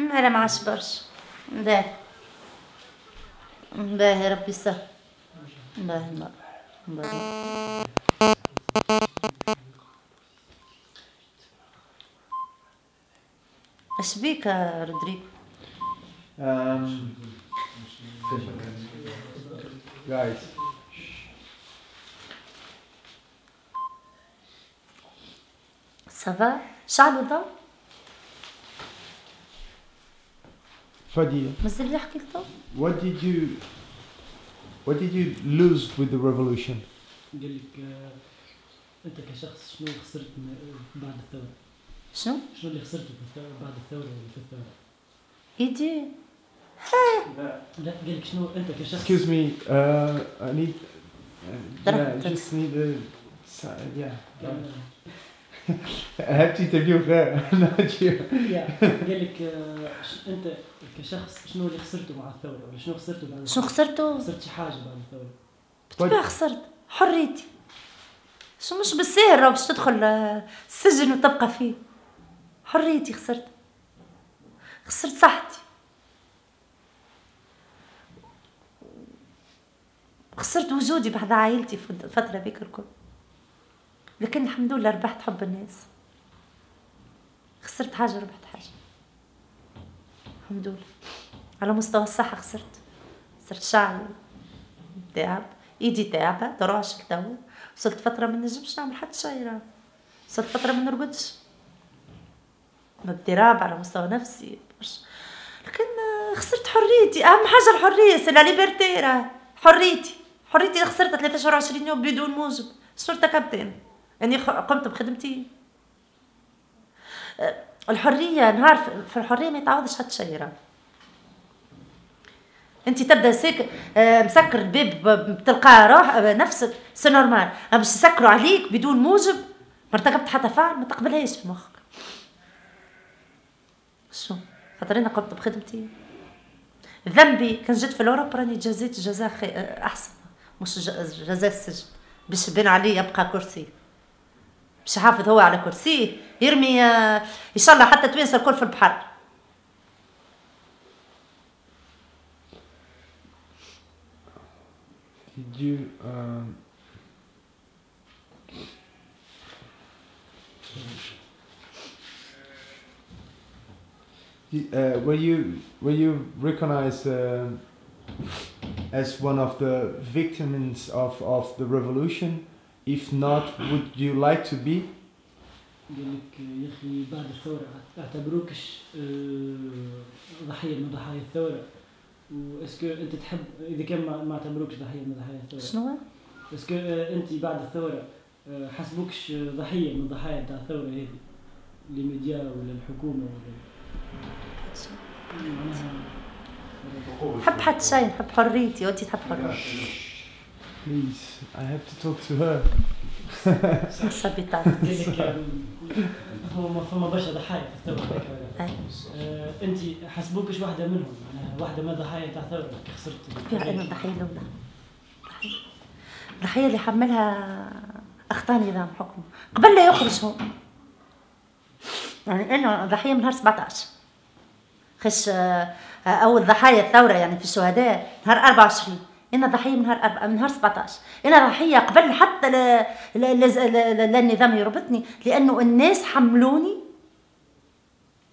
أنا ما برشا باهي باهي ربي يسهل باهي باهي اش بيك؟ Um, guys, سافا شعلوا الضوء Fadi, مازال يحكي الضوء what did you what did you lose with the revolution? قال لك آه، أنت كشخص شنو خسرت من- بعد الثورة؟ شنو؟ شنو اللي خسرته في الثورة بعد الثورة ولا في الثورة؟ يدي لا قال لك شنو أنت كشخص Excuse me, uh, I need. Uh, yeah, I just need a. Yeah. Not you. يا، قال لك آه، أنت كشخص شنو اللي خسرته مع الثورة؟ ولا شنو خسرته بعد؟ شنو؟ خسرته؟ خسرت شي حاجة بعد الثورة؟ بالطبيعة خسرت. حريتي. شو مش بالسهل راهو باش تدخل آه، السجن وتبقى فيه. حريتي خسرت. خسرت صحتي. خسرت وجودي بعد عائلتي في الفترة ذيك الكل. لكن الحمد لله ربحت حب الناس. خسرت حاجة ربحت حاجة. الحمد لله. على مستوى الصحة خسرت. خسرت شعري تعب. إيدي تعبة دراش تو وصلت فترة ما نجمش نعمل حتى شي وصلت فترة ما نرقدش. اضطراب على مستوى نفسي برشا. لكن خسرت حريتي. أهم حاجة الحرية c'est la liberté حريتي. حريتي خسرتها 23 يوم بدون موجب. صرت كابتن أني قمت بخدمتي. آه، الحرية نهار في- الحرية ما يتعوضش حتى شي راه أنت تبدأ سيك آه، مسكر الباب بتلقى روح آه، نفسك c'est normal. اما باش يسكروا عليك بدون موجب ما ارتكبت حتى فعل ما تقبلهاش في مخك. شو؟ خاطر أنا قمت بخدمتي. ذنبي كان جيت في الاوروبا راني جازيت جزاء أحسن. مش جزاء السجن. باش بين عليه يبقى كرسي. باش يحافظ هو على كرسيه يرمي آه، الله حتى توينسا الكل في البحر Did you? Um, uh, were you were you recognized uh, as one of the victims of, of the revolution? If not, would you like to be? قال لك يا أخي بعد الثورة أعتبروكش آه، ضحية من ضحايا الثورة. واسكو أنت تحب إذا كان ما ما أعتبروكش ضحية من ضحايا الثورة. شنو؟ اسكو آه، أنت بعد الثورة آه، حسبوكش ضحية من ضحايا نتاع الثورة هذه للميديا ولا؟ الحكومة ولا نحب حتى شيء نحب حريتي وانت تحب حريتي. Please, I have to talk to her. آه، هو ما فما برشا ضحايا في الثورة. آه، أنت حسبوكش واحدة منهم؟ واحدة من ضحايا تاع الثورة كي خسرت. أنا الضحيه الاولى. الضحيه اللي حملها اخطاء نظام حكم قبل لا يخرج هو. يعني أنا ضحية من نهار 17 خش آه، أول ضحايا الثورة يعني في الشهداء نهار 24 أنا ضحيه من نهار أربعة- من نهار 17 أنا ضحيه قبل حتى النظام يربطني لأنه الناس حملوني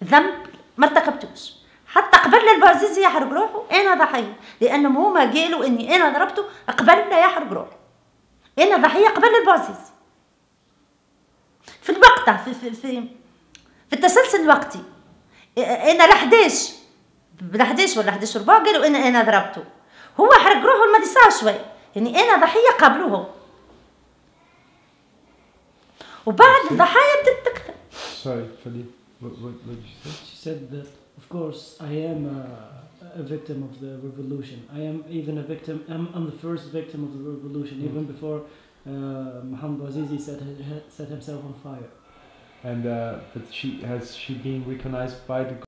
ذنب ما ارتكبتوش. حتى قبل البازيزي يحرق روحه أنا ضحية. لانهم هما قالوا إني أنا ضربته قبل لا يحرق روحه. أنا ضحيه قبل البازيزي في الوقت في في في, في التسلسل الوقتي أنا ل 11 ب 11 ولا 11 ربع قالوا أنا أنا ضربته. هو حرق روحه المدي ساعه شوي يعني أنا ضحيه قبله وبعد الضحايا بدات تكثر Sorry, Fadi. What, what, what did you say? She said that, of course, I am a, a victim of the revolution. I am even a victim. I'm, I'm the first victim of the revolution, Mm. even before uh, Mohammed Bouazizi set, set himself on fire. And uh, but she has she been recognized by the